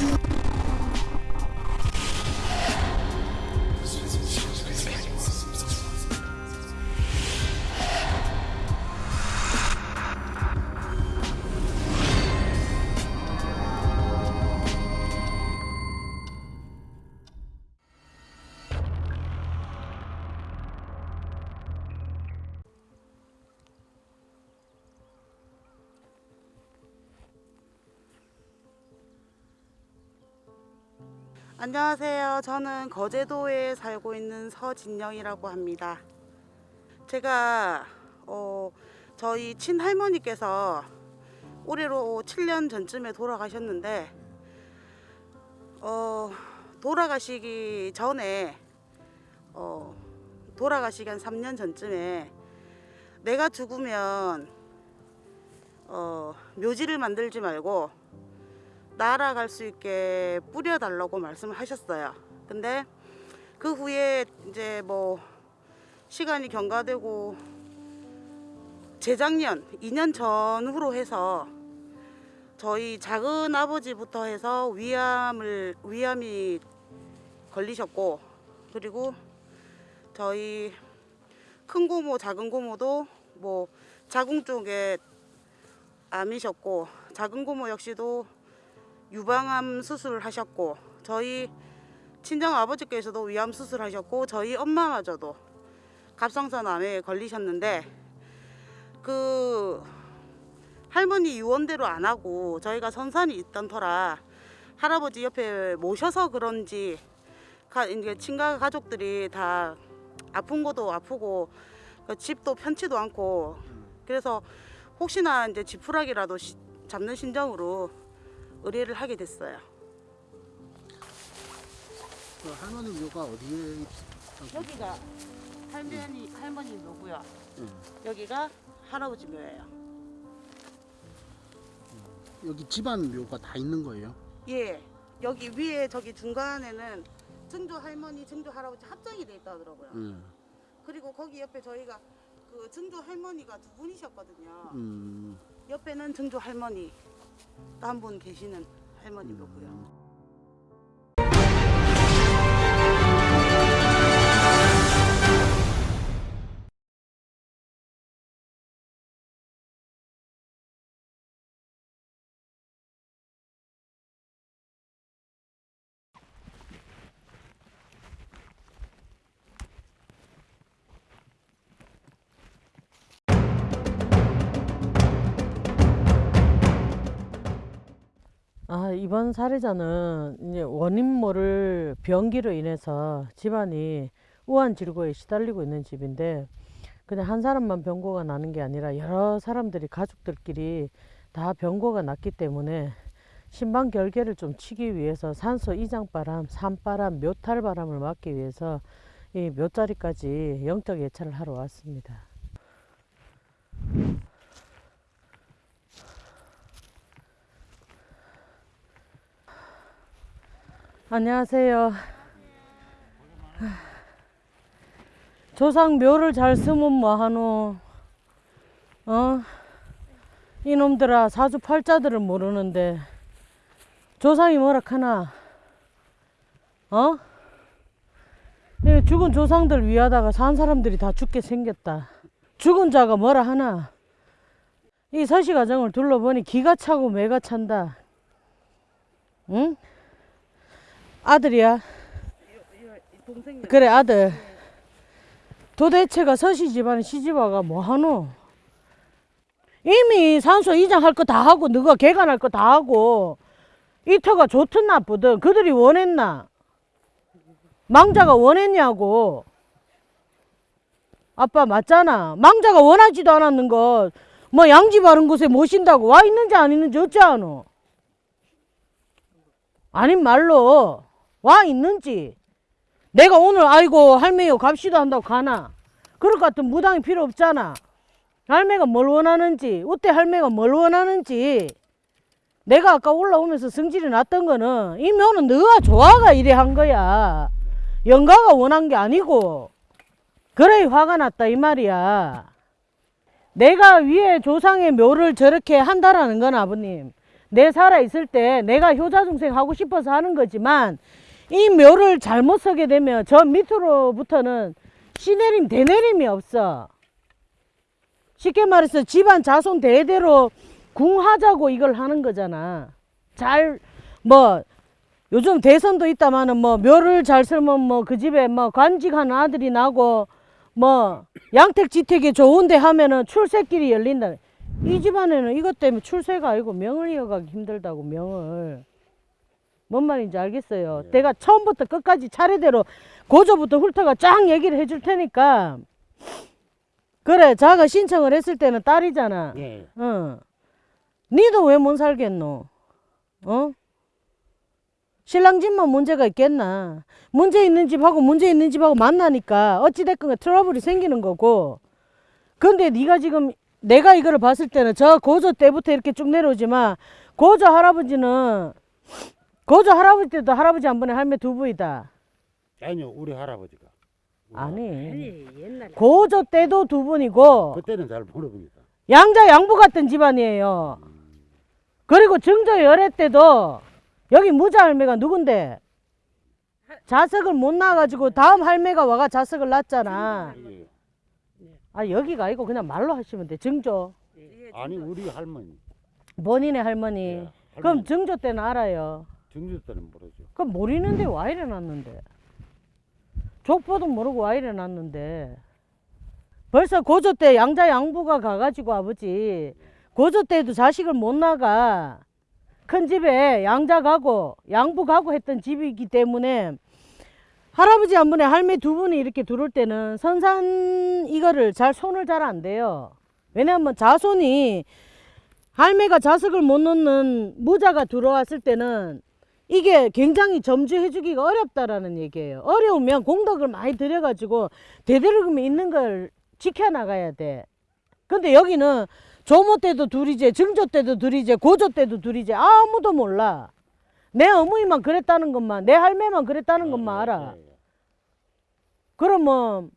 you 안녕하세요. 저는 거제도에 살고 있는 서진영이라고 합니다. 제가 어, 저희 친할머니께서 올해로 7년 전쯤에 돌아가셨는데 어, 돌아가시기 전에 어, 돌아가시기 한 3년 전쯤에 내가 죽으면 어, 묘지를 만들지 말고 날아갈 수 있게 뿌려달라고 말씀을 하셨어요. 근데 그 후에 이제 뭐 시간이 경과되고 재작년 2년 전후로 해서 저희 작은 아버지부터 해서 위암을 위암이 걸리셨고 그리고 저희 큰 고모 작은 고모도 뭐 자궁 쪽에 암이셨고 작은 고모 역시도 유방암 수술을 하셨고 저희 친정 아버지께서도 위암 수술하셨고 저희 엄마마저도 갑상선 암에 걸리셨는데 그 할머니 유언대로 안 하고 저희가 선산이 있던 터라 할아버지 옆에 모셔서 그런지 친가 가족들이 다 아픈 것도 아프고 그 집도 편치도 않고. 그래서 혹시나 이제 지푸라기라도 시- 잡는 심정으로 의뢰를 하게 됐어요. 그 할머니 묘가 어디에 있- 여기가 할머니 할머니 묘고요. 예. 여기가 할아버지 묘예요. 여기 집안 묘가 다 있는 거예요? 예. 여기 위에 저기 중간에는 증조 할머니, 증조 할아버지 합장이 돼 있다 하더라고요. 예. 그리고 거기 옆에 저희가 그 증조 할머니가 두 분이셨거든요. 음, 옆에는 증조 할머니 또한분 계시는 할머니 묘고요. 아, 이번 살해자는 이제 원인 모를 병기로 인해서 집안이 우한 질고에 시달리고 있는 집인데 그냥 한 사람만 병고가 나는 게 아니라 여러 사람들이 가족들끼리 다 병고가 났기 때문에 신방 결계를 좀 치기 위해서 산소 이장바람, 산바람, 묘탈바람을 막기 위해서 이 묘자리까지 영적 예찰을 하러 왔습니다. 안녕하세요. 조상 묘를 잘 쓰면 뭐하노? 어? 이놈들아 사주팔자들을 모르는데 조상이 뭐라 카나? 어? 이 죽은 조상들 위하다가 산 사람들이 다 죽게 생겼다. 죽은 자가 뭐라 하나? 이 서시가정을 둘러보니 기가 차고 매가 찬다. 응? 아들이야. 그래 아들. 도대체가 서시 집안 시집와가 뭐하노? 이미 산소 이장할 거 다 하고 너가 개간할 거 다 하고 이터가 좋든 나쁘든 그들이 원했나? 망자가 원했냐고. 아빠 맞잖아. 망자가 원하지도 않았는 것. 뭐 양지 바른 곳에 모신다고 와 있는지 안 있는지 어찌하노? 아닌 말로 와 있는지. 내가 오늘 아이고 할매요 갑시다 한다고 가나? 그럴 것 같은 무당이 필요 없잖아. 할매가 뭘 원하는지 어때 할매가 뭘 원하는지. 내가 아까 올라오면서 성질이 났던 거는 이 묘는 너가 좋아가 이래 한 거야. 영가가 원한 게 아니고. 그래 화가 났다 이 말이야. 내가 위에 조상의 묘를 저렇게 한다라는 건 아버님 내 살아 있을 때 내가 효자중생 하고 싶어서 하는 거지만 이 묘를 잘못 서게 되면 저 밑으로부터는 시내림 대내림이 없어. 쉽게 말해서 집안 자손 대대로 궁하자고 이걸 하는 거잖아. 잘 뭐 요즘 대선도 있다마는 뭐 묘를 잘 설면 뭐 그 집에 뭐 관직한 아들이 나고 뭐 양택지택이 좋은데 하면은 출세길이 열린다. 이 집안에는 이것 때문에 출세가 아니고 명을 이어가기 힘들다고 명을. 뭔 말인지 알겠어요. 네. 내가 처음부터 끝까지 차례대로 고조부터 훑어가 쫙 얘기를 해줄 테니까. 그래, 자가 신청을 했을 때는 딸이잖아. 예. 어. 니도 왜 못 살겠노? 어? 신랑 집만 문제가 있겠나? 문제 있는 집하고 문제 있는 집하고 만나니까 어찌됐건 트러블이 생기는 거고. 근데 네가 지금 내가 이거를 봤을 때는 저 고조 때부터 이렇게 쭉 내려오지만 고조 할아버지는 고조 할아버지 때도 할아버지 한 번에 할매 두 부이다. 아니요 우리 할아버지가 아니. 고조 때도 두 분이고 그때는 잘 모릅니다 양자 양부 같은 집안이에요. 그리고 증조 열애 때도 여기 무자 할매가 누군데? 자석을 못 낳아가지고 다음 할매가 와가 자석을 낳았잖아. 이게 아 여기가 아니고 그냥 말로 하시면 돼. 증조. 아니 우리 할머니 본인의 할머니. 예, 네. 그럼 할머니 증조 때는 알아요. 증조 때는 모르죠 그럼 모르는데 와 일어났는데. 족보도 모르고 와 일어났는데. 벌써 고조 때 양자 양부가 가가지고 아버지 고조 때도 자식을 못 나가 큰 집에 양자 가고 양부 가고 했던 집이기 때문에 할아버지 한 분에 할매 두 분이 이렇게 들어올 때는 선산 이거를 잘 손을 잘안 대요. 왜냐하면 자손이 할매가 자석을 못 놓는 무자가 들어왔을 때는 이게 굉장히 점주해주기가 어렵다라는 얘기예요. 어려우면 공덕을 많이 들여가지고 대대로금이 있는 걸 지켜나가야 돼. 근데 여기는 조모 때도 둘이제, 증조 때도 둘이제, 고조 때도 둘이제 아무도 몰라. 내 어머니만 그랬다는 것만, 내 할매만 그랬다는 것만 알아. 예, 예. 그러면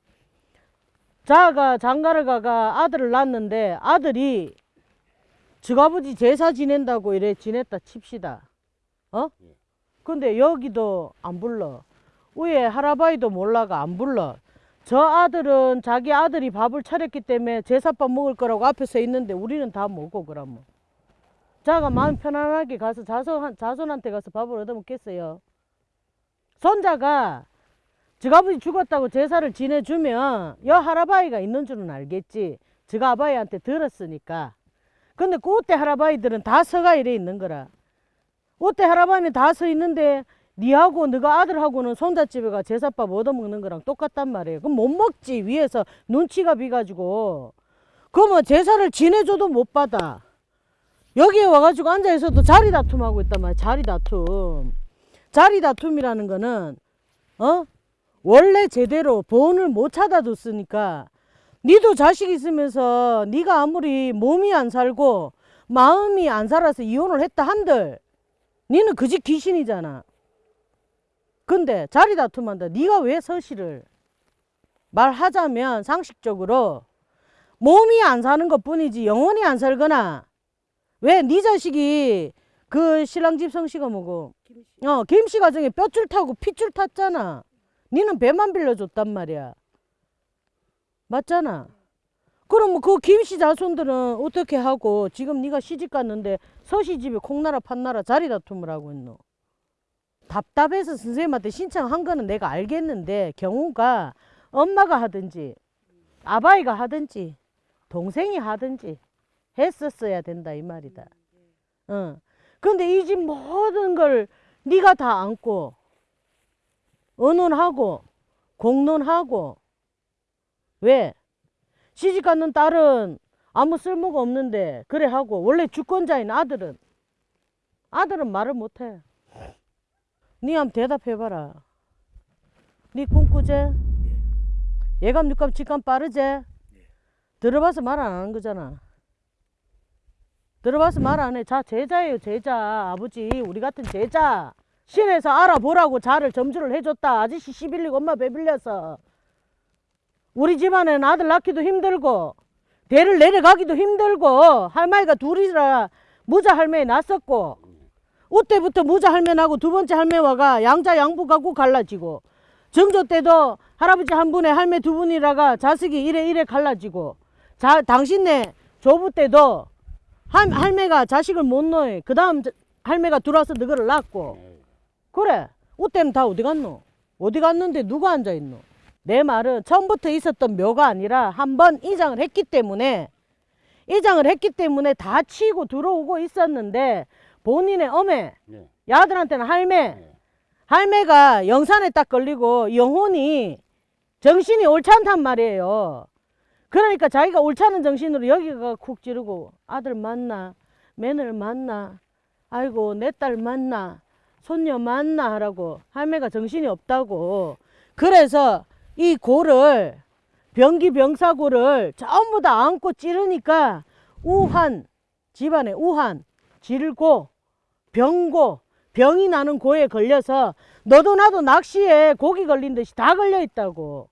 자가 장가를 가가 아들을 낳았는데 아들이 즉아버지 제사 지낸다고 이래 지냈다 칩시다. 어? 예. 근데 여기도 안 불러. 위에 할아바이도 몰라가 안 불러. 저 아들은 자기 아들이 밥을 차렸기 때문에 제사밥 먹을 거라고 앞에 서 있는데 우리는 다 먹고 그러면. 자가 마음 편안하게 가서 자손, 자손한테 가서 밥을 얻어 먹겠어요. 손자가 즉 아버지 죽었다고 제사를 지내주면 여 할아바이가 있는 줄은 알겠지. 즉 아바이한테 들었으니까. 근데 그때 할아바이들은 다 서가 이래 있는 거라. 그때 할아바이는 다서 있는데 니하고 너가 아들하고는 손자집에 가 제사밥 얻어먹는 거랑 똑같단 말이에요. 그럼 못 먹지 위에서 눈치가 비가지고. 그러면 제사를 지내줘도 못 받아. 여기에 와가지고 앉아있어도 자리 다툼하고 있단 말이야. 자리 다툼. 자리 다툼이라는 거는 어? 원래 제대로 본을 못 찾아뒀으니까 니도 자식 있으면서 니가 아무리 몸이 안 살고 마음이 안 살아서 이혼을 했다 한들 니는 그집 귀신이잖아. 근데 자리 다툼한다. 니가 왜 서시를 말하자면 상식적으로 몸이 안 사는 것 뿐이지 영원히 안 살거나 왜 네 자식이 그 신랑 집 성씨가 뭐고 어 김씨 가정에 뼈줄 타고 핏줄 탔잖아. 니는 배만 빌려줬단 말이야. 맞잖아. 그럼 뭐그 김씨 자손들은 어떻게 하고 지금 네가 시집 갔는데 서씨 집에 콩나라 판나라 자리 다툼을 하고 있노. 답답해서 선생님한테 신청한 거는 내가 알겠는데 경우가 엄마가 하든지 아바이가 하든지 동생이 하든지 했었어야 된다 이 말이다. 어. 근데 이 집 모든 걸 네가 다 안고 의논하고 공론하고 왜 시집 갔는 딸은 아무 쓸모가 없는데 그래 하고 원래 주권자인 아들은 아들은 말을 못해. 니 한번 대답해봐라. 니 꿈꾸제? 예감 육감 직감 빠르제? 들어봐서 말 안 하는 거잖아. 들어봐서 말 안 해. 자 제자예요 제자 아버지 우리 같은 제자. 신에서 알아보라고 자를 점주를 해줬다. 아저씨 시빌리고 엄마 배빌려서. 우리 집안에는 아들 낳기도 힘들고 대를 내려가기도 힘들고 할머니가 둘이라 무자 할매 났었고 그때부터 무자 할매하고 두 번째 할매와가 양자 양부가고 갈라지고 정조 때도 할아버지 한 분에 할매 두 분이라가 자식이 이래 이래 갈라지고 자 당신네 조부 때도 할, 할매가 자식을 못 놓아 그 다음 할매가 들어와서 너거를 낳고 예. 그래 그때는 다 어디 갔노 어디 갔는데 누가 앉아있노 내 말은 처음부터 있었던 묘가 아니라 한 번 이장을 했기 때문에 이장을 했기 때문에 다 치고 들어오고 있었는데 본인의 어메 예. 야들한테는 할매 예. 할매가 영산에 딱 걸리고 영혼이 정신이 옳지 않단 말이에요. 그러니까 자기가 옳지 않은 정신으로 여기가 쿡 찌르고 아들 만나 며느리 만나 아이고 내 딸 만나 손녀 만나 하라고 할매가 정신이 없다고 그래서 이 고를 병기 병사고를 전부 다 안고 찌르니까 우한 집안에 우한 질고 병고 병이 나는 고에 걸려서 너도 나도 낚시에 고기 걸린 듯이 다 걸려 있다고.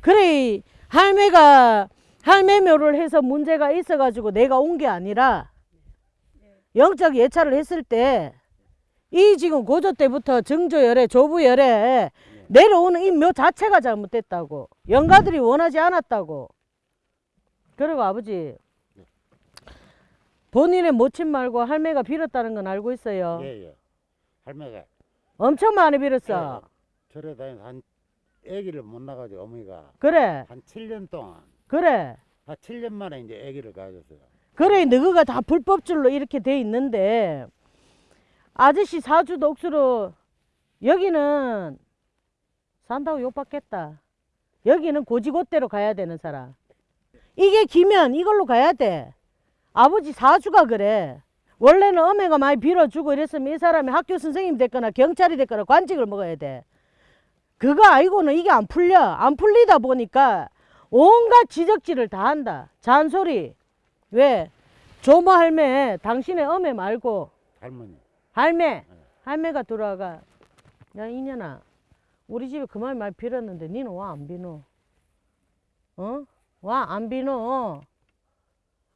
그래 할매가 할매 묘를 해서 문제가 있어 가지고 내가 온 게 아니라 영적 예찰을 했을 때 이 지금 고조 때부터 정조열에 조부열에 내려오는 이 묘 자체가 잘못됐다고. 영가들이 원하지 않았다고. 그리고 아버지 본인의 모친 말고 할매가 빌었다는 건 알고 있어요? 예, 예. 할매가. 엄청 많이 빌었어. 예, 절에 다니면서 한 아기를 못 낳아가지고 어머니가 그래. 한 7년 동안. 그래. 한 7년 만에 이제 아기를 가졌어요. 그래 너희가 다 불법줄로 이렇게 돼 있는데 아저씨 사주도 억수로 여기는 산다고 욕받겠다. 여기는 고지고대로 가야 되는 사람. 이게 기면 이걸로 가야 돼. 아버지 사주가 그래. 원래는 어머니가 많이 빌어주고 이랬으면 이 사람이 학교 선생님 됐거나 경찰이 됐거나 관직을 먹어야 돼. 그거 아니고는 이게 안 풀려. 안 풀리다 보니까 온갖 지적질을 다 한다. 잔소리. 왜? 조모 할매? 당신의 어메 말고. 할머니. 할매. 할매가 들어와가. 야 이년아 우리 집에 그만 많이 빌었는데 니는 와 안 비노? 어? 와 안 비노?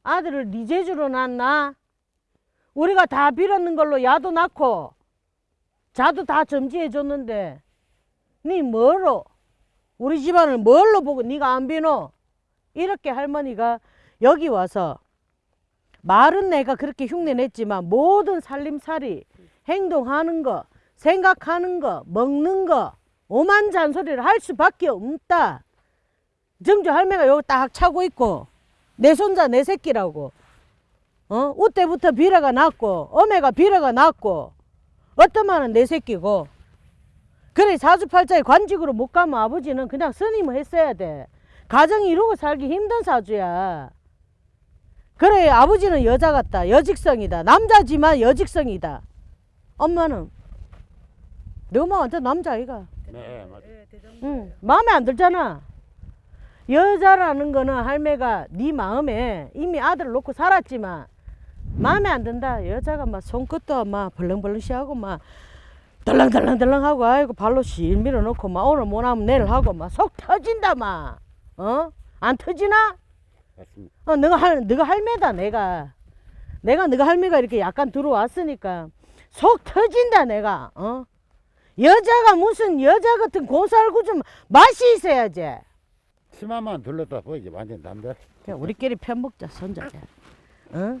아들을 네 제주로 낳나? 우리가 다 빌었는 걸로 야도 낳고 자도 다 점지해 줬는데 니 뭐로? 우리 집안을 뭘로 보고 네가 안 비노? 이렇게 할머니가 여기 와서 말은 내가 그렇게 흉내냈지만 모든 살림살이 행동하는 거 생각하는 거 먹는 거 오만 잔소리를 할 수밖에 없다. 정주 할매가 여기 딱 차고 있고 내 손자 내 새끼라고. 어? 우때부터 비라가 났고 어매가 비라가 났고 어떠만은 내 새끼고. 그래 사주팔자에 관직으로 못 가면 아버지는 그냥 스님을 했어야 돼. 가정이 이루고 살기 힘든 사주야. 그래 아버지는 여자 같다. 여직성이다. 남자지만 여직성이다. 엄마는 내 엄마 완전 남자아이가 네, 맞. 응 마음에 안 들잖아 여자라는 거는 할매가 네 마음에 이미 아들을 놓고 살았지만 마음에 안 든다 여자가 막 손끝도 막 벌렁벌렁시하고 막 덜렁덜렁덜렁하고 아이고 발로 실 밀어놓고 막 오늘 못하면 내일 하고 막 속 터진다 막 어? 안 터지나? 맞습니다. 어, 너가 할, 너가 할매다, 내가. 내가 너가 할매가 이렇게 약간 들어왔으니까 속 터진다, 내가. 어? 여자가 무슨 여자 같은 고살구 좀 맛이 있어야지. 치마만 둘렀다 보이지 완전 담배. 그냥 우리끼리 편 먹자, 손자자. 어?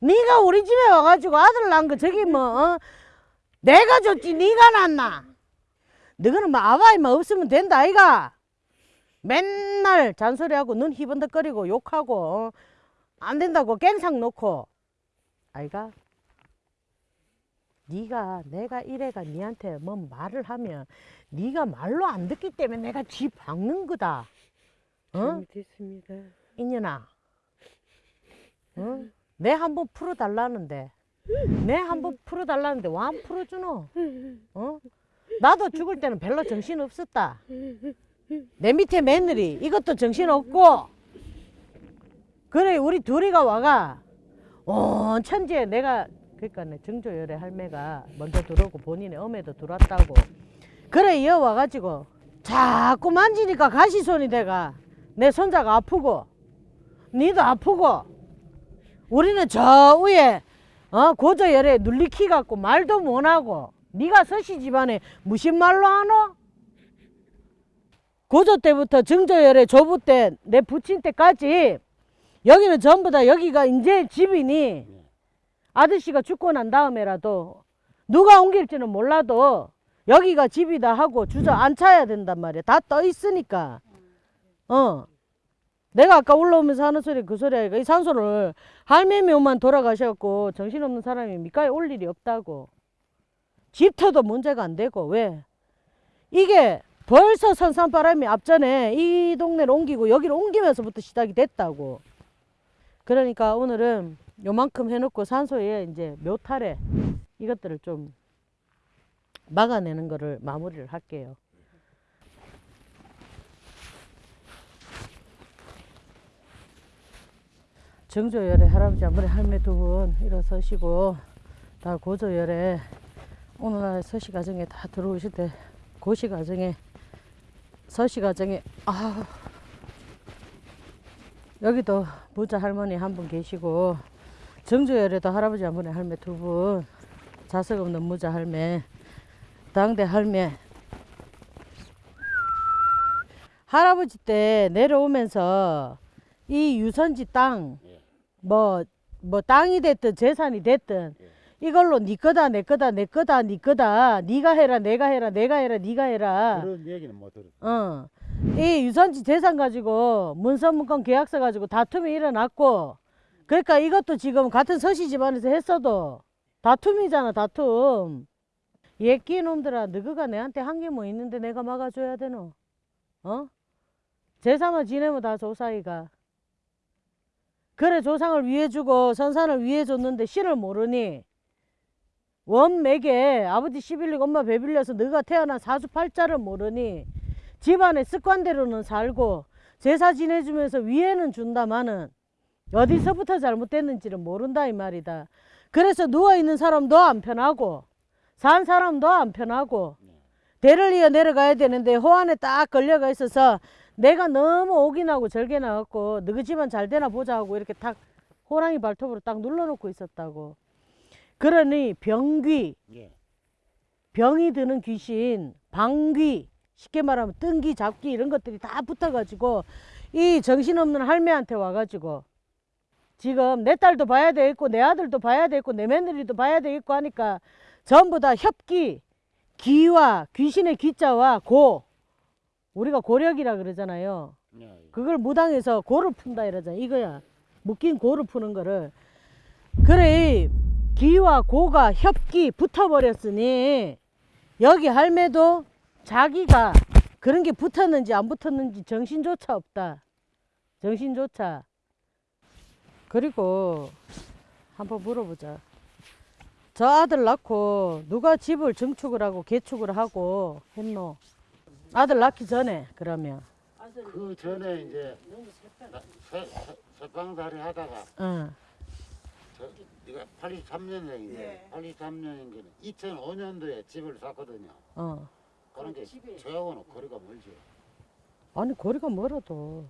네가 우리 집에 와가지고 아들 낳은 거 저기 뭐, 어? 내가 줬지, 네가 낳나? 너는 뭐 아바이만 없으면 된다, 아이가? 맨날 잔소리하고 눈 희번덕거리고 욕하고 어? 안 된다고 갱상 놓고 아이가 네가 내가 이래가 니한테 뭐 말을 하면 네가 말로 안 듣기 때문에 내가 쥐 박는 거다 어? 됐습니다. 이년아 어? 내 한번 풀어달라는데 내 한번 풀어달라는데 왜안 풀어주노 어? 나도 죽을 때는 별로 정신 없었다 내 밑에 며느리 이것도 정신 없고 그래 우리 둘이가 와가 온 천지에 내가 그러니까 내 정조열의 할매가 먼저 들어오고 본인의 어매도 들어왔다고 그래 이어 와 가지고 자꾸 만지니까 가시손이 돼가 내 손자가 아프고 니도 아프고 우리는 저 위에 어 고저열에 눌리키 갖고 말도 못하고 네가 서씨 집안에 무슨 말로 하노? 고조 때부터 증조열에 조부 때 내 부친 때까지 여기는 전부 다 여기가 이제 집이니 아저씨가 죽고 난 다음에라도 누가 옮길지는 몰라도 여기가 집이다 하고 주저앉혀야 된단 말이야. 다 떠 있으니까. 어. 내가 아까 올라오면서 하는 소리 그 소리 아이가 이 산소를 할매미만 돌아가셔갖고 정신없는 사람이 밑가에 올 일이 없다고. 집터도 문제가 안 되고 왜? 이게 벌써 선산바람이 앞전에 이 동네를 옮기고 여기를 옮기면서부터 시작이 됐다고. 그러니까 오늘은 요만큼 해놓고 산소에 이제 묘탈에 이것들을 좀 막아내는 거를 마무리를 할게요. 정조열에 할아버지 한 분에 할매 두 분 일어서시고 다 고조열에 오늘날 서시 가정에 다 들어오실 때 고시 가정에 서시 가정에 아 여기도 부자 할머니 한 분 계시고 정조열에도 할아버지 한 분에 할매 두 분 자석 없는 무자 할매 당대 할매 할아버지 때 내려오면서 이 유선지 땅 뭐뭐 땅이 됐든 재산이 됐든 이걸로 니 거다 내 거다 내 거다 니 거다 니가 해라 내가 해라 내가 해라 니가 해라 그런 얘기는 못 들어. 어. 이 유선지 재산 가지고 문서문건 계약서 가지고 다툼이 일어났고 그러니까 이것도 지금 같은 서씨 집안에서 했어도 다툼이잖아 다툼. 예끼 놈들아 너희가 내한테 한 게 뭐 있는데 내가 막아줘야 되노? 어? 제사만 지내면 다 조사이가. 그래 조상을 위해 주고 선산을 위해 줬는데 신을 모르니 원맥에 아버지 시빌리고 엄마 배빌려서 너가 태어난 사주팔자를 모르니 집안의 습관대로는 살고 제사 지내주면서 위에는 준다마는 어디서부터 잘못됐는지를 모른다 이 말이다. 그래서 누워있는 사람도 안 편하고 산 사람도 안 편하고 대를 이어 내려가야 되는데 호안에 딱 걸려가 있어서 내가 너무 오기나고 절개나갖고 너희 집안 잘 되나 보자 하고 이렇게 딱 호랑이 발톱으로 딱 눌러놓고 있었다고. 그러니 병귀 예. 병이 드는 귀신, 방귀, 쉽게 말하면 뜬기, 잡기 이런 것들이 다 붙어가지고 이 정신없는 할매한테 와가지고 지금 내 딸도 봐야 되겠고 내 아들도 봐야 되겠고 내 며느리도 봐야 되겠고 하니까 전부 다 협기, 기와 귀신의 기자와 고 우리가 고력이라 그러잖아요. 예. 그걸 무당에서 고를 푼다 이러잖아. 이거야. 묶인 고를 푸는 거를. 그래, 기와 고가 협기 붙어버렸으니, 여기 할매도 자기가 그런 게 붙었는지 안 붙었는지 정신조차 없다. 정신조차. 그리고 한번 물어보자. 저 아들 낳고 누가 집을 증축을 하고 개축을 하고 했노? 아들 낳기 전에 그러면. 그 전에 이제 나- 새- 새- 새빵살이 하다가 응. 저, 이거 83년생인데 네. 83년인데 2005년도에 집을 샀거든요. 어. 그런 게 저하고는 거리가 멀죠. 아니 거리가 멀어도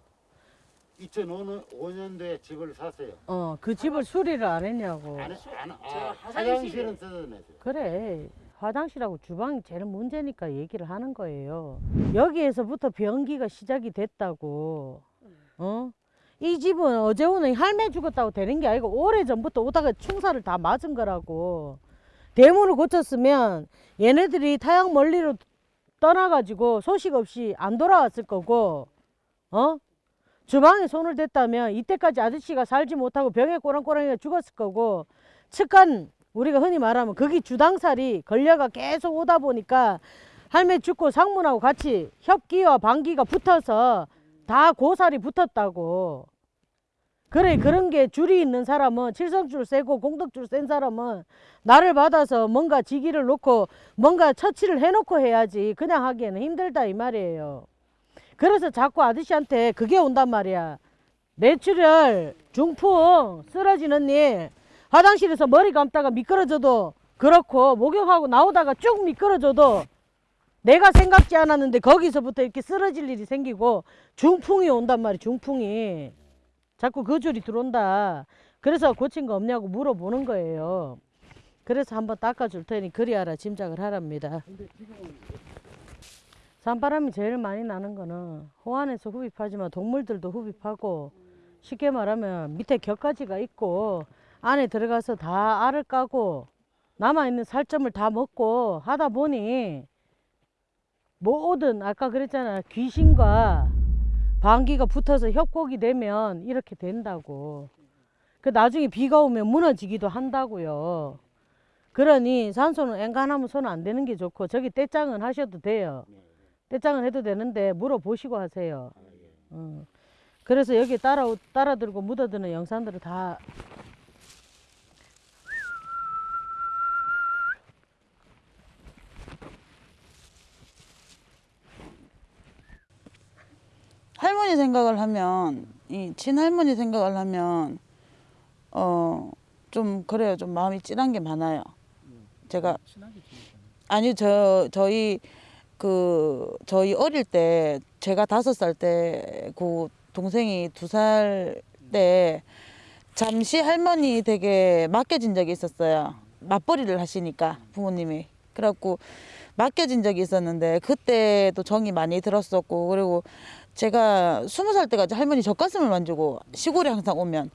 2005년도에 집을 샀어요. 어 그 집을 수리를 안 했냐고. 안, 해- 안, 아, 화장실은 뜯어냈어요. 그래 화장실하고 주방이 제일 문제니까 얘기를 하는 거예요. 여기에서부터 변기가 시작이 됐다고. 어 이 집은 어제 오늘 할매 죽었다고 되는 게 아니고 오래 전부터 오다가 충사를 다 맞은 거라고. 대문을 고쳤으면 얘네들이 타양 멀리로 떠나가지고 소식 없이 안 돌아왔을 거고. 어 주방에 손을 댔다면 이때까지 아저씨가 살지 못하고 병에 꼬랑꼬랑이가 죽었을 거고 측간 우리가 흔히 말하면 거기 주당살이 걸려가 계속 오다 보니까 할매 죽고 상문하고 같이 협기와 방기가 붙어서 다 고살이 붙었다고. 그래 그런 게 줄이 있는 사람은 칠성줄 세고 공덕줄 센 사람은 나를 받아서 뭔가 지기를 놓고 뭔가 처치를 해놓고 해야지 그냥 하기에는 힘들다 이 말이에요 그래서 자꾸 아저씨한테 그게 온단 말이야. 뇌출혈, 중풍, 쓰러지는 일, 화장실에서 머리 감다가 미끄러져도 그렇고 목욕하고 나오다가 쭉 미끄러져도 내가 생각지 않았는데 거기서부터 이렇게 쓰러질 일이 생기고 중풍이 온단 말이야. 중풍이. 자꾸 그 줄이 들어온다. 그래서 고친 거 없냐고 물어보는 거예요. 그래서 한번 닦아줄 테니 그리 알아 짐작을 하랍니다. 산바람이 제일 많이 나는 거는 호안에서 흡입하지만 동물들도 흡입하고 쉽게 말하면 밑에 격가지가 있고 안에 들어가서 다 알을 까고 남아있는 살점을 다 먹고 하다 보니 뭐든 아까 그랬잖아. 귀신과 방귀가 붙어서 협곡이 되면 이렇게 된다고. 그 나중에 비가 오면 무너지기도 한다고요. 그러니 산소는 엔간하면 손안 대는 게 좋고 저기 떼짱은 하셔도 돼요 떼짱은 해도 되는데 물어보시고 하세요 어. 그래서 여기 따라 따라 들고 묻어드는 영상들을 다 할머니 생각을 하면 이 친할머니 생각을 하면 어 좀 그래요 좀 마음이 찐한 게 많아요 제가. 아니 저 저희 그 저희 어릴 때 제가 다섯 살 때 그 동생이 두 살 때 잠시 할머니 댁에 맡겨진 적이 있었어요. 맞벌이를 하시니까 부모님이. 그래갖고 맡겨진 적이 있었는데 그때도 정이 많이 들었었고 그리고 제가 스무 살 때까지 할머니 젖가슴을 만지고 시골에 항상 오면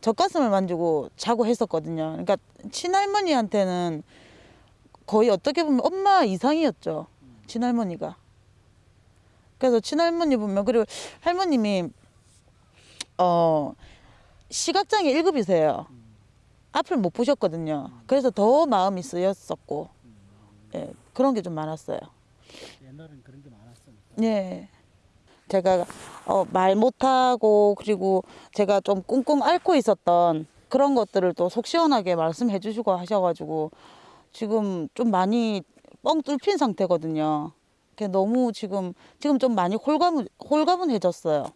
젖가슴을 만지고 자고 했었거든요. 그러니까 친할머니한테는 거의 어떻게 보면 엄마 이상이었죠 친할머니가. 그래서 친할머니 보면 그리고 할머님이 어 시각장애 1급이세요. 앞을 못 보셨거든요. 그래서 더 마음이 쓰였었고. 예, 그런 게 좀 많았어요. 옛날엔 그런 게 많았으니까. 예. 제가 어, 말 못하고 그리고 제가 좀 꿍꿍 앓고 있었던 그런 것들을 또 속 시원하게 말씀해 주시고 하셔가지고 지금 좀 많이 뻥 뚫힌 상태거든요. 너무 지금 지금 좀 많이 홀가분 홀가분해졌어요.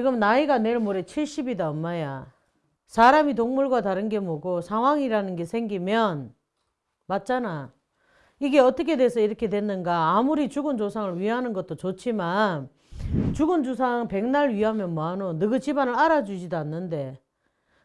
지금 나이가 내일 모레 70이다 엄마야. 사람이 동물과 다른 게 뭐고 상황이라는 게 생기면 맞잖아. 이게 어떻게 돼서 이렇게 됐는가 아무리 죽은 조상을 위하는 것도 좋지만 죽은 조상 백날 위하면 뭐하노 너그 집안을 알아주지도 않는데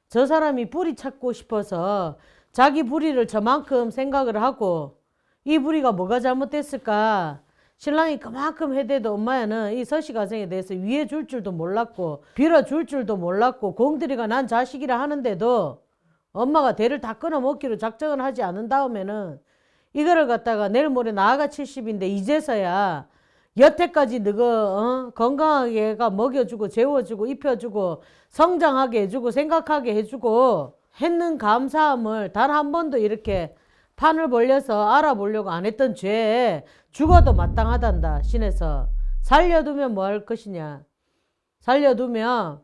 저 사람이 뿌리 찾고 싶어서 자기 뿌리를 저만큼 생각을 하고 이 뿌리가 뭐가 잘못됐을까 신랑이 그만큼 해대도 엄마야는 이 서씨 가정에 대해서 위해 줄 줄도 몰랐고 빌어줄 줄도 몰랐고 공들이가 난 자식이라 하는데도 엄마가 대를 다 끊어먹기로 작정을 하지 않은 다음에는 이거를 갖다가 내일 모레 나아가 70인데 이제서야 여태까지 너가 어? 건강하게 애가 먹여주고 재워주고 입혀주고 성장하게 해주고 생각하게 해주고 했는 감사함을 단 한 번도 이렇게 판을 벌려서 알아보려고 안 했던 죄에 죽어도 마땅하단다. 신에서 살려두면 뭐 할 것이냐? 살려두면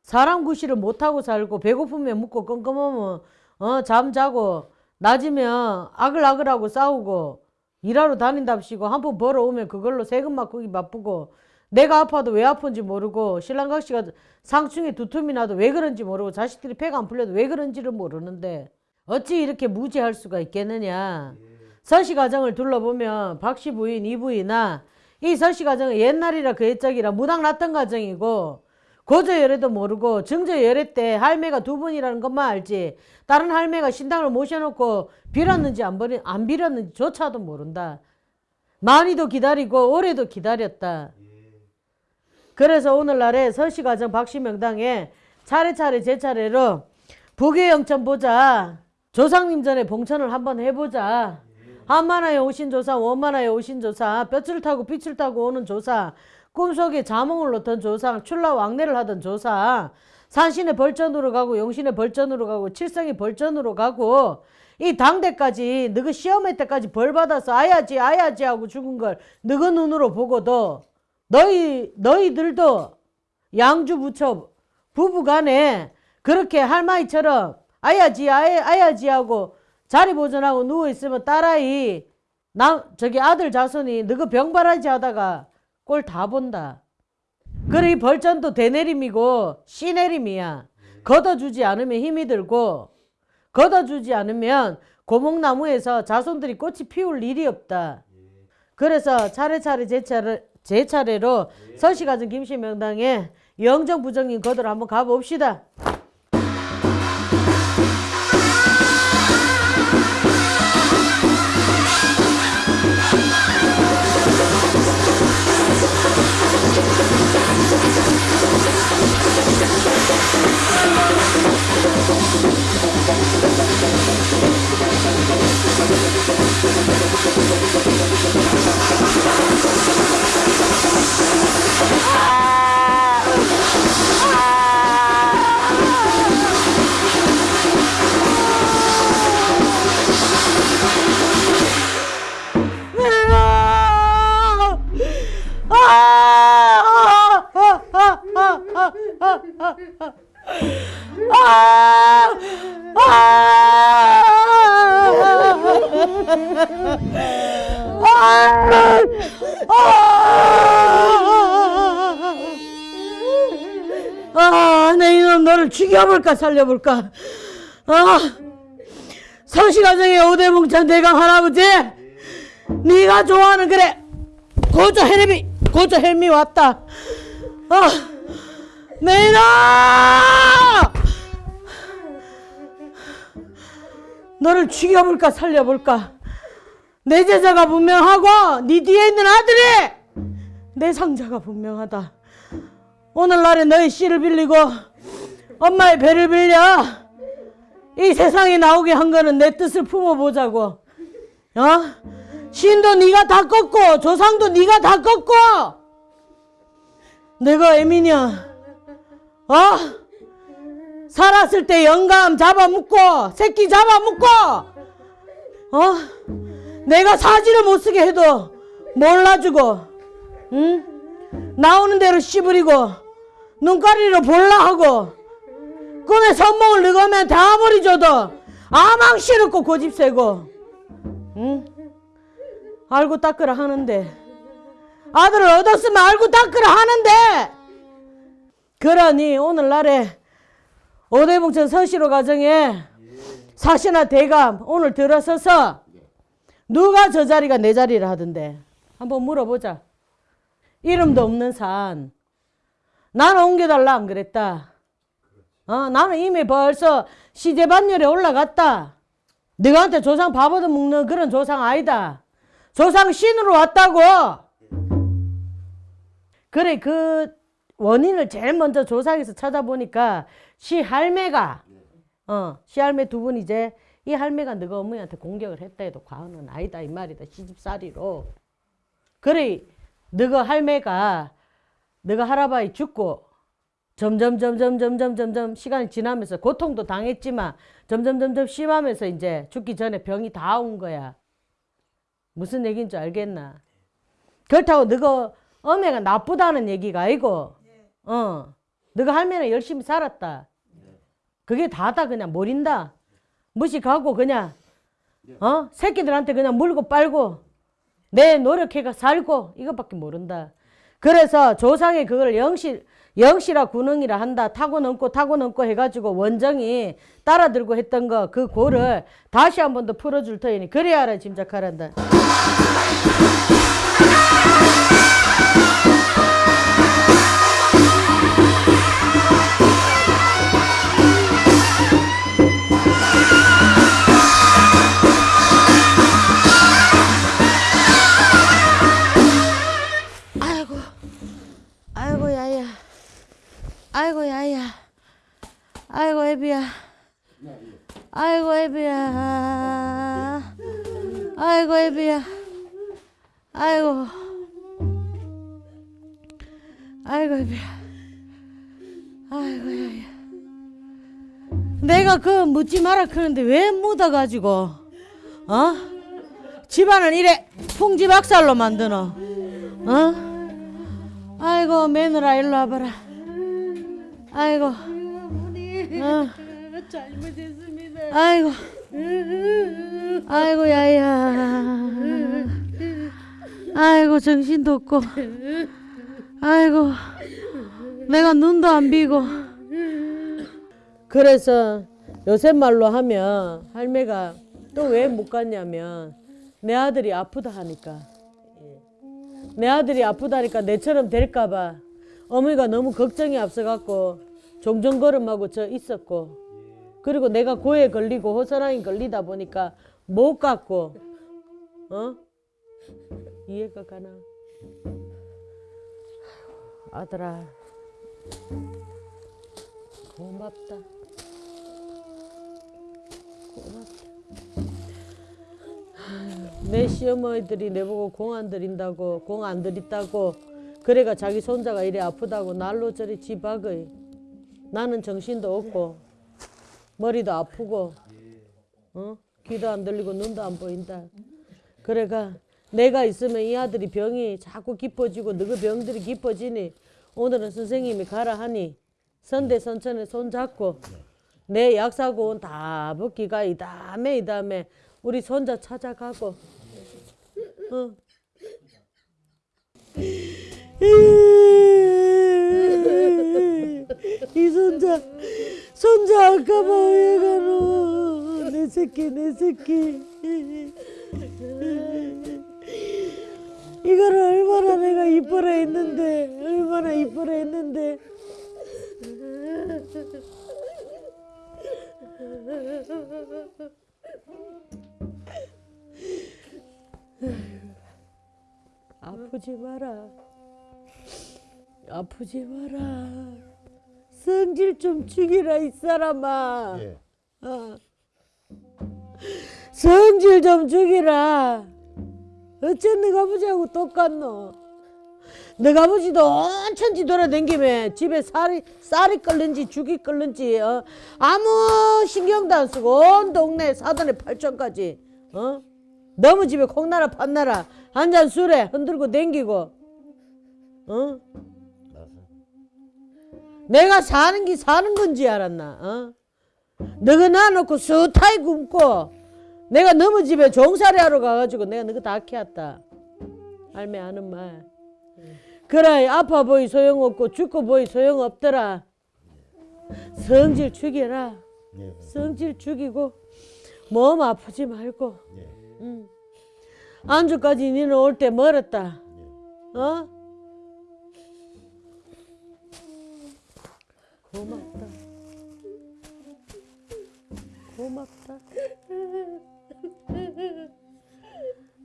사람 구실을 못하고 살고 배고프면 묵고 껌껌하면 어, 잠자고 낮이면 아글아글하고 싸우고 일하러 다닌답시고 한푼 벌어오면 그걸로 세금 바꾸기 바쁘고 내가 아파도 왜 아픈지 모르고 신랑각시가 상충에 두툼이 나도 왜 그런지 모르고 자식들이 배가 안 풀려도 왜 그런지를 모르는데 어찌 이렇게 무지할 수가 있겠느냐 서씨 가정을 둘러보면 박씨 부인 이 부인아 이 서씨 가정은 옛날이라 그 옛적이라 무당 났던 가정이고 고조 열애도 모르고 증조 열애 때 할매가 두 분이라는 것만 알지 다른 할매가 신당을 모셔놓고 빌었는지 안, 버리, 안 빌었는지 조차도 모른다. 많이도 기다리고 오래도 기다렸다. 그래서 오늘날에 서씨가정 박씨 명당에 차례차례 제 차례로 부계 영천 보자. 조상님 전에 봉천을 한번 해보자. 한만하에 오신 조사, 원만하에 오신 조사, 뼈줄 타고 빛을 타고 오는 조사, 꿈속에 자몽을 놓던 조상, 출라 왕래를 하던 조사, 산신의 벌전으로 가고 용신의 벌전으로 가고 칠성의 벌전으로 가고 이 당대까지 너그 시험회 때까지 벌 받아서 아야지 아야지 하고 죽은 걸 너그 눈으로 보고도 너희 너희들도 양주 부처 부부간에 그렇게 할머니처럼 아야지 아야, 아야지 하고 자리 보존하고 누워 있으면 딸아이 나 저기 아들 자손이 너그 병바라지 하다가 꼴 다 본다. 그래 이 벌전도 대내림이고 씨내림이야. 걷어주지 않으면 힘이 들고 걷어주지 않으면 고목나무에서 자손들이 꽃이 피울 일이 없다. 그래서 차례차례 제 차례 제 차례로 서시가정 김씨 명당에 영정 부정인 거들 한번 가봅시다. 살려볼까? 아, 서시가정의 오대봉찬 대강 할아버지, 네가 좋아하는 그래 고조 헬미 고조 헬미 왔다. 아, 내 이놈! 너를 죽여볼까 살려볼까? 내 제자가 분명하고 네 뒤에 있는 아들이 내 상자가 분명하다. 오늘날에 너의 씨를 빌리고 엄마의 배를 빌려 이 세상에 나오게 한 거는 내 뜻을 품어보자고. 어? 신도 네가 다 꺾고 조상도 네가 다 꺾고 내가 애미냐? 어? 살았을 때 영감 잡아먹고 새끼 잡아먹고 어? 내가 사지를 못 쓰게 해도 몰라주고 응? 나오는 대로 씨부리고 눈가리로 볼라 하고 꿈에 선몽을 넣으면 다 아무리 줘도 아망씨럽고 고집 세고 응? 알고 닦으라 하는데. 아들을 얻었으면 알고 닦으라 하는데. 그러니 오늘날에 오대봉천 서시로 가정에 사시나 대감 오늘 들어서서 누가 저 자리가 내 자리를 하던데. 한번 물어보자. 이름도 없는 산. 나는 옮겨달라 안 그랬다 어, 나는 이미 벌써 시제반열에 올라갔다. 너한테 조상 밥 얻어 먹는 그런 조상 아니다. 조상 신으로 왔다고. 그래 그 원인을 제일 먼저 조상에서 찾아보니까 시 할매가 어 시할매 두 분 이제 이 할매가 너가 어머니한테 공격을 했다 해도 과언은 아니다 이 말이다 시집살이로. 그래 너가 할매가 너가 할아버지 죽고 점점 점점 점점 점점 시간이 지나면서 고통도 당했지만 점점 점점 심하면서 이제 죽기 전에 병이 다 온 거야. 무슨 얘기인 줄 알겠나? 그렇다고 너가 어머니가 나쁘다는 얘기가 아니고 어 너가 할매는 열심히 살았다. 그게 다다 그냥 모린다. 무식하고 그냥 어? 새끼들한테 그냥 물고 빨고 내 노력해가 살고 이것밖에 모른다. 그래서 조상의 그걸 영실 영시라 군능이라 한다. 타고 넘고 타고 넘고 해가지고 원정이 따라들고 했던 거 그 고를 다시 한 번 더 풀어줄 터이니 그래야 알아 짐작하란다 아이고 야야. 아이고 애비야. 아이고 애비야. 아이고 애비야. 아이고. 아이고 애비야. 아이고 야야. 내가 그 묻지 마라 그러는데 왜 묻어가지고? 어? 집안을 이래 풍지박살로 만드노. 어? 아이고 며느라 일로 와봐라. 아이고. 어. 잘못했습니다. 아이고. 아이고 야야. 아이고 정신도 없고. 아이고. 내가 눈도 안 비고. 그래서 요새 말로 하면 할매가 또 왜 못 갔냐면 내 아들이 아프다 하니까. 예. 내 아들이 아프다니까 내처럼 될까봐 어머니가 너무 걱정이 앞서갖고 종종걸음하고 저 있었고 그리고 내가 고에 걸리고 호선랑이 걸리다 보니까 못 갔고 어? 이해가 가나? 아들아. 고맙다. 고맙다. 내 시어머니들이 내보고 공 안 들인다고 공 안 들있다고 그래가 자기 손자가 이래 아프다고 날로 저리 지박의 나는 정신도 없고 머리도 아프고 어? 귀도 안 들리고 눈도 안 보인다 그래가 내가 있으면 이 아들이 병이 자꾸 깊어지고 너그 병들이 깊어지니 오늘은 선생님이 가라 하니 선대선천에 손잡고 내 약사고 온 다 벗기가 이 다음에 이 다음에 우리 손자 찾아가고 어. 이 손자 손자 아까 뭐해 가노 내 새끼 내 새끼. 이걸 얼마나 내가 이뻐라 했는데 얼마나 이뻐라 했는데. 아프지 마라. 아프지 마라. 성질 좀 죽이라 이 사람아. 예. 어. 성질 좀 죽이라 어째 너가 아버지하고 똑같노 너가 아버지도 온천지 돌아다니며 집에 쌀이, 쌀이 끓는지 죽이 끓는지 어? 아무 신경도 안 쓰고 온 동네 사돈에 팔천까지 어? 너무 집에 콩나라 판나라 한 잔 술에 흔들고 댕기고 어? 내가 사는 게 사는 건지 알았나? 어? 너가 놔놓고 수타이 굶고 내가 너무 집에 종살이 하러 가가지고 내가 너가 다 키웠다. 할매 하는 말. 그래 아파 보이 소용없고 죽고 보이 소용없더라. 성질 죽여라. 예. 성질 죽이고 몸 아프지 말고. 예. 응. 안주까지 니는 올 때 멀었다. 어? 고맙다. 고맙다.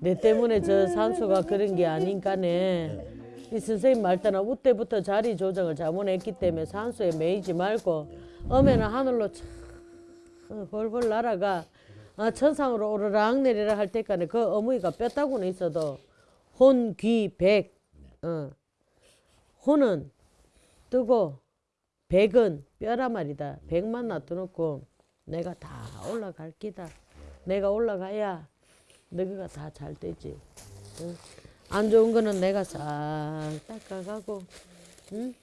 내 때문에 저 산소가 그런 게 아닌가네. 이 선생님 말 따라 우때부터 자리 조정을 잘못했기 때문에 산소에 매이지 말고 엄에는 하늘로 참 벌벌 날아가 아, 천상으로 오르락 내리락 할 때까지 그 어머니가 뼈다구는 있어도 혼, 귀, 백 어. 혼은 뜨고 백은 뼈라 말이다. 백만 놔둬놓고 내가 다 올라갈 기다. 내가 올라가야 너가 다 잘 되지. 응? 안 좋은 거는 내가 싹 닦아가고, 응?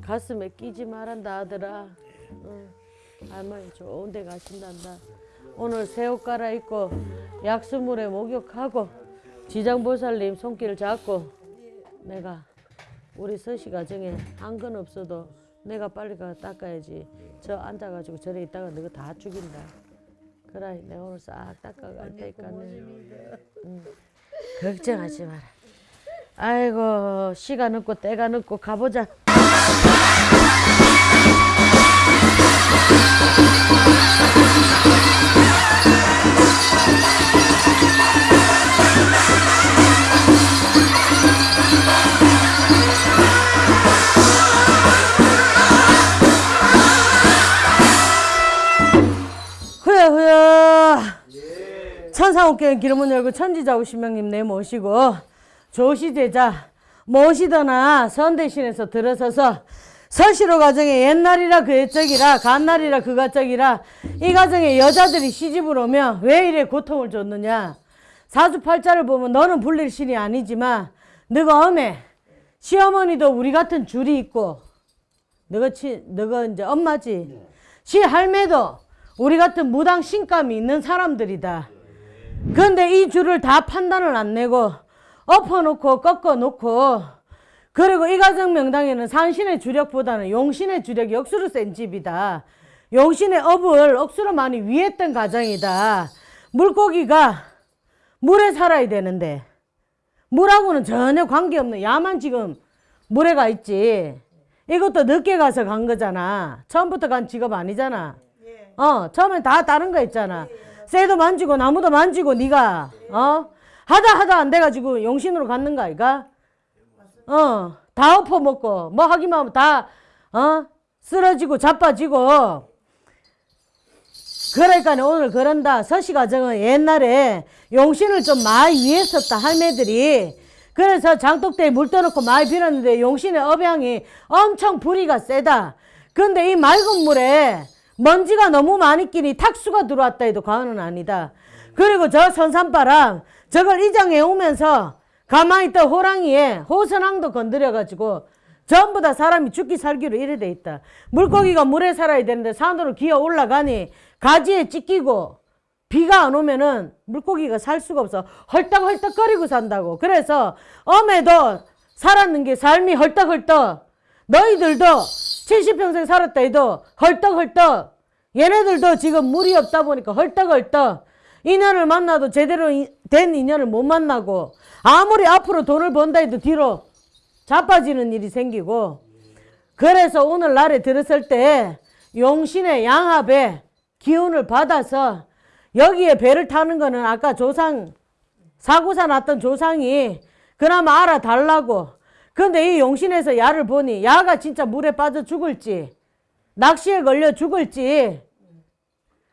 가슴에 끼지 말한다 아들아. 응. 할머니 좋은 데 가신단다. 오늘 새 옷 갈아입고 약수물에 목욕하고 지장보살님 손길 잡고 내가 우리 서시 가정에 한 건 없어도 내가 빨리 가 닦아야지. 저 앉아가지고 저래 있다가 너가 다 죽인다. 그래, 내가 오늘 싹 닦아갈 테니까는. 응. 걱정하지 마라. 아이고 시가 늦고 때가 늦고 가보자. 천상옥경 기름문 열고 천지자 오신명님 내 모시고 조시제자 모시더나 선 대신에서 들어서서 서시로 가정에 옛날이라 그 옛적이라 간날이라 그 가적이라 이 가정에 여자들이 시집을 오면 왜 이래 고통을 줬느냐. 사주팔자를 보면 너는 불릴 신이 아니지만 너가 엄해 시어머니도 우리 같은 줄이 있고 너가 치 너가 이제 엄마지. 시 할매도 우리 같은 무당 신감이 있는 사람들이다. 근데 이 줄을 다 판단을 안 내고 엎어놓고 꺾어놓고 그리고 이 가정 명당에는 산신의 주력보다는 용신의 주력이 억수로 센 집이다. 용신의 업을 억수로 많이 위했던 가정이다. 물고기가 물에 살아야 되는데 물하고는 전혀 관계없는 야만 지금 물에 가 있지. 이것도 늦게 가서 간 거잖아. 처음부터 간 직업 아니잖아. 어, 처음엔 다 다른 거 있잖아. 새도 만지고 나무도 만지고 네가 어 하다 하다 안 돼가지고 용신으로 갔는 거 아이가? 어, 다 엎어먹고 뭐 하기만 하면 다 어? 쓰러지고 자빠지고 그러니까 오늘 그런다. 서시가정은 옛날에 용신을 좀 많이 위했었다 할매들이. 그래서 장독대에 물 떠놓고 많이 빌었는데 용신의 업양이 엄청 불이가 세다. 근데 이 맑은 물에 먼지가 너무 많이 끼니 탁수가 들어왔다 해도 과언은 아니다. 그리고 저 선산바람 저걸 이장해 오면서 가만히 있던 호랑이에 호선왕도 건드려가지고 전부 다 사람이 죽기 살기로 이래 돼 있다. 물고기가 물에 살아야 되는데 산으로 기어 올라가니 가지에 찢기고 비가 안 오면은 물고기가 살 수가 없어. 헐떡헐떡거리고 산다고. 그래서 엄에도 살았는 게 삶이 헐떡헐떡. 너희들도 70평생 살았다 해도 헐떡헐떡. 얘네들도 지금 물이 없다 보니까 헐떡헐떡. 인연을 만나도 제대로 이- 된 인연을 못 만나고 아무리 앞으로 돈을 번다 해도 뒤로 자빠지는 일이 생기고 그래서 오늘 날에 들었을 때 용신의 양합에 기운을 받아서 여기에 배를 타는 거는 아까 조상 사고사 났던 조상이 그나마 알아달라고 근데 이 용신에서 야를 보니 야가 진짜 물에 빠져 죽을지 낚시에 걸려 죽을지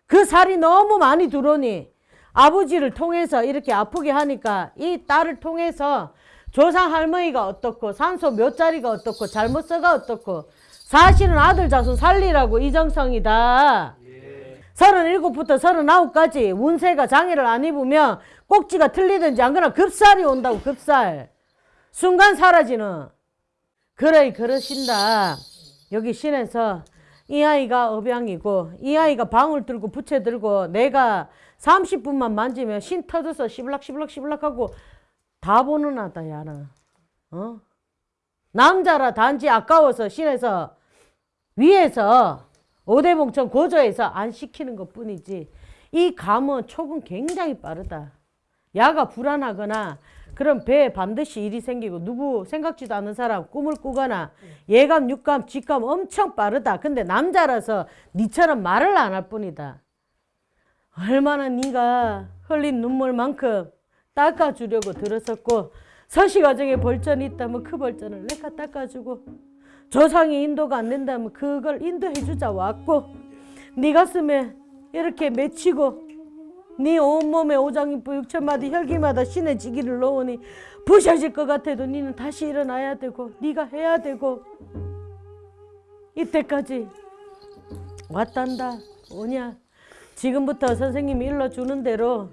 그 살이 너무 많이 들어오니 아버지를 통해서 이렇게 아프게 하니까 이 딸을 통해서 조상 할머니가 어떻고 산소 몇 자리가 어떻고 잘못 써가 어떻고 사실은 아들 자손 살리라고 이정성이다. 서른일곱부터 서른아홉까지 운세가 장애를 안 입으면 꼭지가 틀리든지 안 그러나 급살이 온다고 급살. 순간 사라지는. 그래 그러신다. 여기 신에서 이 아이가 업양이고 이 아이가 방울 들고 부채 들고 내가 30분만 만지면 신 터져서 시블락 시블락 시블락 하고 다 보는 아다 야는. 어? 남자라 단지 아까워서 신에서 위에서 오대봉천 고조해서 안 시키는 것 뿐이지 이 감은 촉은 굉장히 빠르다. 야가 불안하거나 그럼 배에 반드시 일이 생기고 누구 생각지도 않은 사람 꿈을 꾸거나 예감, 육감, 직감 엄청 빠르다. 근데 남자라서 니처럼 말을 안 할 뿐이다. 얼마나 네가 흘린 눈물만큼 닦아주려고 들었었고 서시가정에 벌전이 있다면 그 벌전을 내가 닦아주고 조상이 인도가 안 된다면 그걸 인도해주자 왔고 네 가슴에 이렇게 맺히고 네 온몸에 오장육부 육천마디 혈기마다 신의 지기를 넣으니 부셔질 것 같아도 니는 다시 일어나야 되고 네가 해야 되고. 이때까지 왔단다 오냐? 지금부터 선생님이 일러주는 대로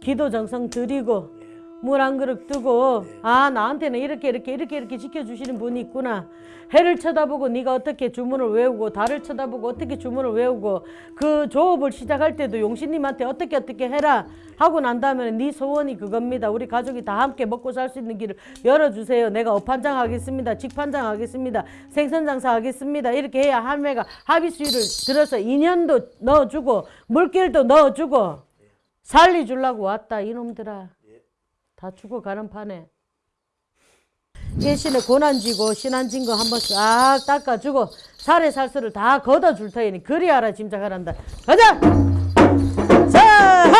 기도 정성 드리고 물 한 그릇 뜨고 아 나한테는 이렇게 이렇게 이렇게 이렇게 지켜주시는 분이 있구나. 해를 쳐다보고 네가 어떻게 주문을 외우고 달을 쳐다보고 어떻게 주문을 외우고 그 조업을 시작할 때도 용신님한테 어떻게 어떻게 해라 하고 난 다음에 네 소원이 그겁니다. 우리 가족이 다 함께 먹고 살 수 있는 길을 열어주세요. 내가 업판장 하겠습니다. 직판장 하겠습니다. 생선장사 하겠습니다. 이렇게 해야 할매가 합의수를 들어서 인연도 넣어주고 물길도 넣어주고 살리주려고 왔다 이놈들아 다 죽어가는 판에. 일신에 고난지고 신한진 거 한번 싹 닦아주고 살에 살수를 다 걷어줄 터이니 그리 알아 짐작하란다. 가자! 자하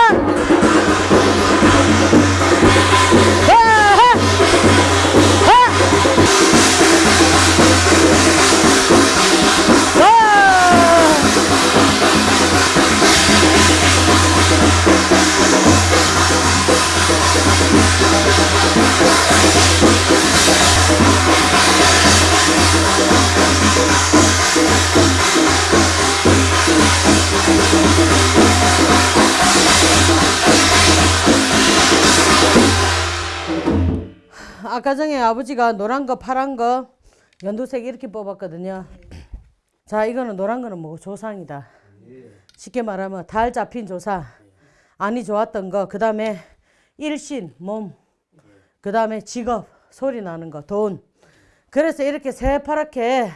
아까 전에 아버지가 노란 거 파란 거 연두색 이렇게 뽑았거든요. 자 이거는 노란 거는 뭐 조상이다. 쉽게 말하면 달 잡힌 조사. 안이 좋았던 거. 그 다음에 일신, 몸. 그 다음에 직업, 소리 나는 거, 돈. 그래서 이렇게 새파랗게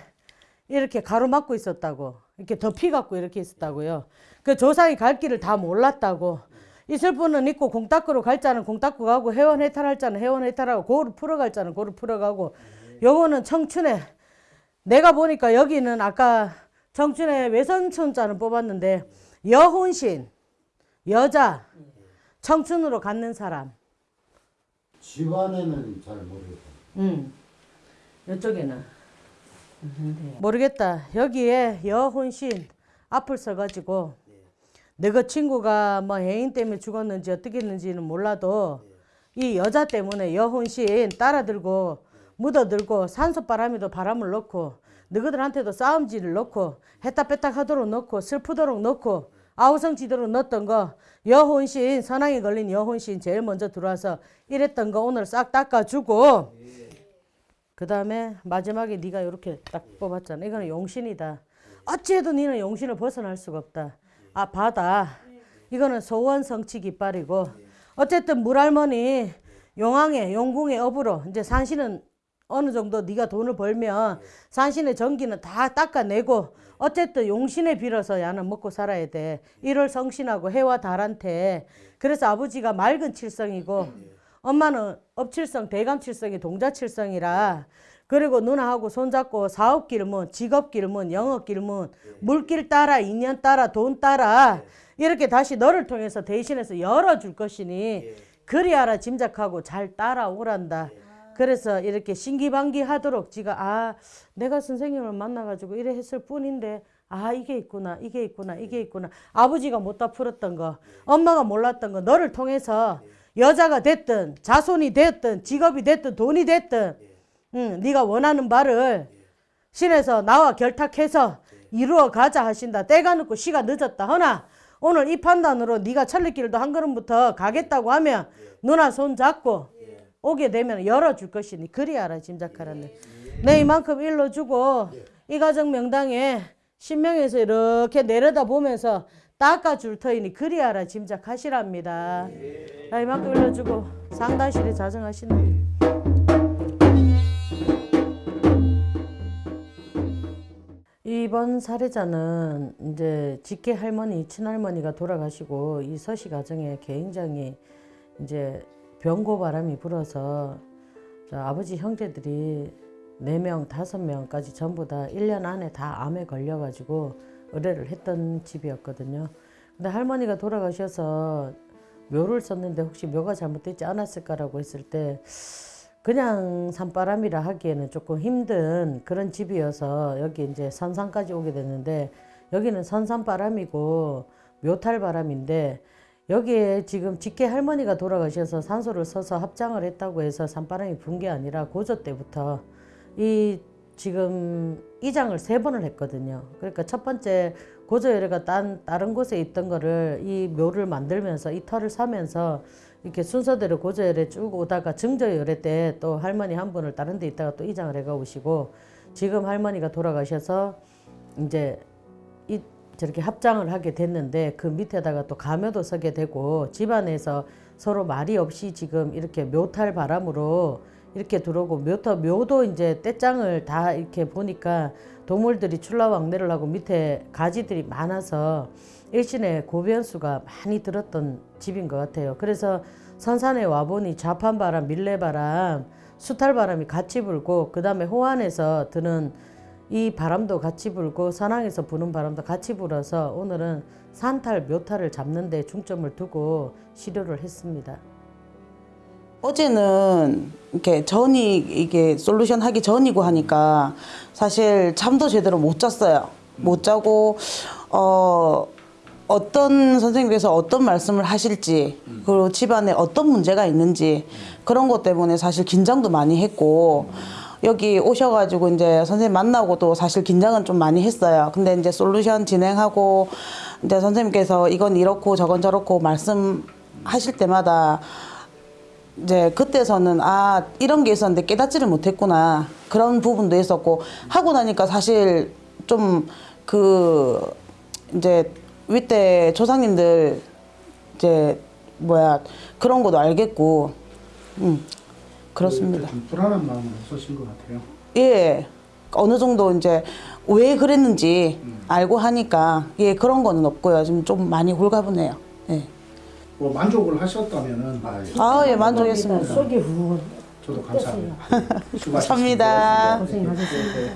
이렇게 가로막고 있었다고. 이렇게 덮이 갖고 이렇게 있었다고요. 그 조상이 갈 길을 다 몰랐다고. 있을 분은 있고 공 닦으러 갈 자는 공 닦고 가고 회원 해탈할 자는 회원 해탈하고 고를 풀어갈 자는 고를 풀어가고 요거는 청춘에 내가 보니까 여기는 아까 청춘에 외선천자는 뽑았는데 여혼신 여자 청춘으로 갖는 사람. 집안에는 잘 모르겠다. 음 이쪽에는. 모르겠다. 여기에 여혼신 앞을 써가지고 너그 친구가 뭐 해인 때문에 죽었는지 어떻게 했는지는 몰라도 이 여자 때문에 여혼신 따라들고 묻어들고 산소바람에도 바람을 넣고 너희들한테도 싸움질을 넣고 했다 뺐다 하도록 넣고 슬프도록 넣고 아우성 지도록 넣었던 거 여혼신 선왕에 걸린 여혼신 제일 먼저 들어와서 이랬던 거 오늘 싹 닦아주고 그 다음에 마지막에 네가 이렇게 딱 뽑았잖아. 이거는 용신이다. 어찌해도 너는 용신을 벗어날 수가 없다. 아 바다. 이거는 소원 성취 깃발이고 어쨌든 물할머니 용왕의 용궁의 업으로 이제 산신은 어느 정도 네가 돈을 벌면 산신의 전기는 다 닦아내고 어쨌든 용신에 빌어서 야는 먹고 살아야 돼. 1월 성신하고 해와 달한테 그래서 아버지가 맑은 칠성이고 엄마는 업칠성, 대감칠성이 동자칠성이라 그리고 누나하고 손잡고 사업 길문, 직업 길문, 영업 길문, 물길 따라, 인연 따라, 돈 따라 이렇게 다시 너를 통해서 대신해서 열어줄 것이니 그리하라 짐작하고 잘 따라오란다. 그래서 이렇게 신기방기 하도록 지가 아 내가 선생님을 만나가지고 이래 했을 뿐인데 아 이게 있구나 이게 있구나 이게 있구나. 아버지가 못 다 풀었던 거 엄마가 몰랐던 거 너를 통해서 여자가 됐든 자손이 됐든 직업이 됐든 돈이 됐든 응, 네가 원하는 바를 신에서 나와 결탁해서 이루어 가자 하신다. 때가 늦고 시가 늦었다. 허나 오늘 이 판단으로 네가 천리길도 한 걸음부터 가겠다고 하면 누나 손 잡고 오게 되면 열어줄 것이니 그리하라 짐작하라는 내 이만큼 일러주고 이 가정 명당에 신명에서 이렇게 내려다 보면서 닦아줄 터이니 그리하라 짐작하시랍니다. 나 이만큼 일러주고 상단실에 자정하시는 이번 사례자는 이제 직계 할머니, 친할머니가 돌아가시고 이 서씨 가정에 굉장히 이제 병고 바람이 불어서 저 아버지 형제들이 네명 다섯 명까지 전부 다 1년 안에 다 암에 걸려가지고 의뢰를 했던 집이었거든요. 근데 할머니가 돌아가셔서 묘를 썼는데 혹시 묘가 잘못되지 않았을까라고 했을 때 그냥 산바람이라 하기에는 조금 힘든 그런 집이어서 여기 이제 선산까지 오게 됐는데 여기는 선산바람이고 묘탈바람인데 여기에 지금 직계 할머니가 돌아가셔서 산소를 써서 합장을 했다고 해서 산바람이 분 게 아니라 고조 때부터 이 지금 이장을 세 번을 했거든요. 그러니까 첫 번째 고조열애가 딴 다른 곳에 있던 거를 이 묘를 만들면서 이 털을 사면서 이렇게 순서대로 고조열애 쭉 오다가 증조열애 때 또 할머니 한 분을 다른 데 있다가 또 이장을 해가 오시고 지금 할머니가 돌아가셔서 이제 이 저렇게 합장을 하게 됐는데 그 밑에다가 또 가묘도 서게 되고 집안에서 서로 말이 없이 지금 이렇게 묘탈 바람으로 이렇게 들어오고 묘터 묘도 이제 떼장을 다 이렇게 보니까 동물들이 출라왕래를 하고 밑에 가지들이 많아서 일신에 고변수가 많이 들었던 집인 것 같아요. 그래서 선산에 와보니 좌판바람, 밀레바람, 수탈바람이 같이 불고 그 다음에 호안에서 드는 이 바람도 같이 불고 선항에서 부는 바람도 같이 불어서 오늘은 산탈, 묘탈을 잡는 데 중점을 두고 시료를 했습니다. 어제는 이렇게 전이 이게 솔루션 하기 전이고 하니까 사실 잠도 제대로 못 잤어요. 못 자고 어 어떤 선생님께서 어떤 말씀을 하실지 그리고 집안에 어떤 문제가 있는지 그런 것 때문에 사실 긴장도 많이 했고 여기 오셔가지고 이제 선생님 만나고도 사실 긴장은 좀 많이 했어요. 근데 이제 솔루션 진행하고 이제 선생님께서 이건 이렇고 저건 저렇고 말씀하실 때마다 이제 그때서는 아 이런 게 있었는데 깨닫지를 못했구나. 그런 부분도 있었고 하고 나니까 사실 좀 그 이제 윗대 조상님들 이제 뭐야 그런 것도 알겠고. 음 그렇습니다. 좀 불안한 마음은 없으신 것 같아요. 예 어느 정도 이제 왜 그랬는지 알고 하니까 예 그런 거는 없고요. 지금 좀 많이 홀가분해요. 예. 뭐 만족을 하셨다면은 아 예 만족했습니다. 속이 후원 저도 감사합니다. 감사합니다. 고생하셨습니다.